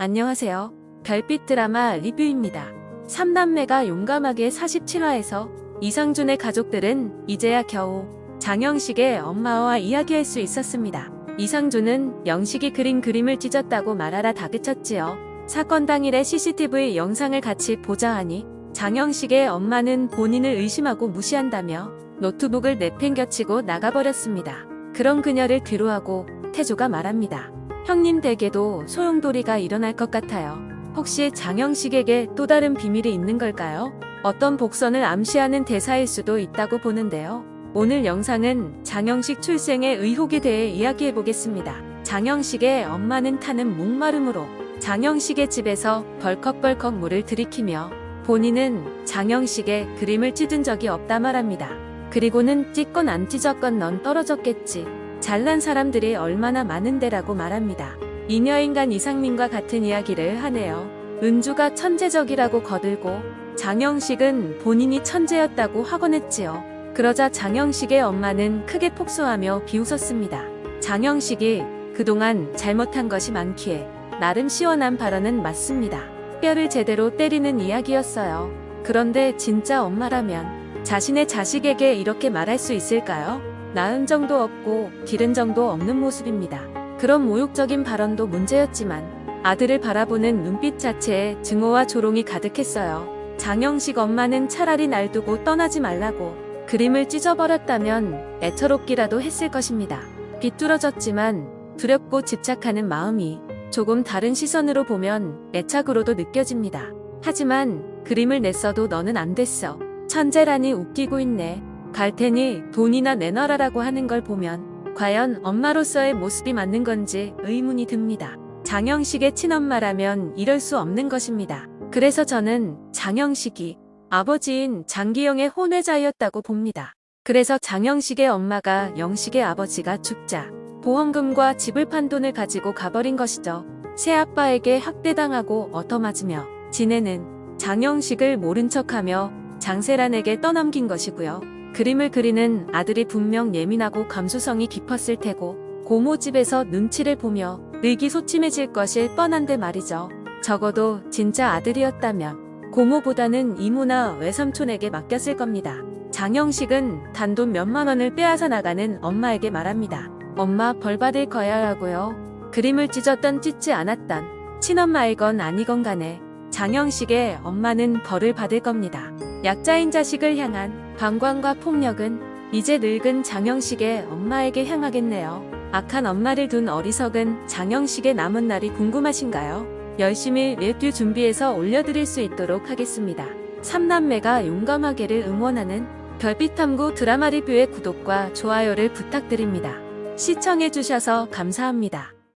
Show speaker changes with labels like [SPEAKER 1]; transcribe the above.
[SPEAKER 1] 안녕하세요. 별빛 드라마 리뷰입니다. 3남매가 용감하게 47화에서 이상준의 가족들은 이제야 겨우 장영식의 엄마와 이야기할 수 있었습니다. 이상준은 영식이 그린 그림을 찢었다고 말하라 다그쳤지요. 사건 당일의 CCTV 영상을 같이 보자 하니 장영식의 엄마는 본인을 의심하고 무시한다며 노트북을 내팽겨치고 나가버렸습니다. 그런 그녀를 뒤로하고 태조가 말합니다. 형님 댁에도 소용돌이가 일어날 것 같아요. 혹시 장영식에게 또 다른 비밀이 있는 걸까요? 어떤 복선을 암시하는 대사일 수도 있다고 보는데요. 오늘 영상은 장영식 출생의 의혹에 대해 이야기해 보겠습니다. 장영식의 엄마는 타는 목마름으로 장영식의 집에서 벌컥벌컥 물을 들이키며 본인은 장영식의 그림을 찢은 적이 없다 말합니다. 그리고는 찢건 안 찢었건 넌 떨어졌겠지. 잘난 사람들이 얼마나 많은데라고 말합니다. 이녀인간 이상민과 같은 이야기를 하네요. 은주가 천재적이라고 거들고 장영식은 본인이 천재였다고 확언했지요. 그러자 장영식의 엄마는 크게 폭소하며 비웃었습니다. 장영식이 그동안 잘못한 것이 많기에 나름 시원한 발언은 맞습니다. 뼈를 제대로 때리는 이야기였어요. 그런데 진짜 엄마라면 자신의 자식에게 이렇게 말할 수 있을까요? 낳은 정도 없고 기른 정도 없는 모습입니다. 그런 모욕적인 발언도 문제였지만 아들을 바라보는 눈빛 자체에 증오와 조롱이 가득했어요. 장영식 엄마는 차라리 날 두고 떠나지 말라고 그림을 찢어버렸다면 애처롭기라도 했을 것입니다. 비뚤어졌지만 두렵고 집착하는 마음이 조금 다른 시선으로 보면 애착으로도 느껴집니다. 하지만 그림을 냈어도 너는 안 됐어. 천재라니 웃기고 있네. 갈 테니 돈이나 내놔라라고 하는 걸 보면 과연 엄마로서의 모습이 맞는 건지 의문이 듭니다. 장영식의 친엄마라면 이럴 수 없는 것입니다. 그래서 저는 장영식이 아버지인 장기영의 혼외자였다고 봅니다. 그래서 장영식의 엄마가 영식의 아버지가 죽자 보험금과 집을 판 돈을 가지고 가버린 것이죠. 새아빠에게 학대당하고 얻어맞으며 지내는 장영식을 모른 척하며 장세란에게 떠넘긴 것이고요. 그림을 그리는 아들이 분명 예민하고 감수성이 깊었을 테고 고모 집에서 눈치를 보며 의기소침해질 것일 뻔한데 말이죠. 적어도 진짜 아들이었다면 고모보다는 이모나 외삼촌에게 맡겼을 겁니다. 장영식은 단돈 몇만 원을 빼앗아 나가는 엄마에게 말합니다. 엄마 벌 받을 거야 라고요. 그림을 찢었던 찢지 않았던 친엄마이건 아니건 간에 장영식의 엄마는 벌을 받을 겁니다. 약자인 자식을 향한 방관과 폭력은 이제 늙은 장영식의 엄마에게 향하겠네요. 악한 엄마를 둔 어리석은 장영식의 남은 날이 궁금하신가요? 열심히 레뷰 준비해서 올려드릴 수 있도록 하겠습니다. 3남매가 용감하게를 응원하는 별빛탐구 드라마 리뷰의 구독과 좋아요를 부탁드립니다. 시청해주셔서 감사합니다.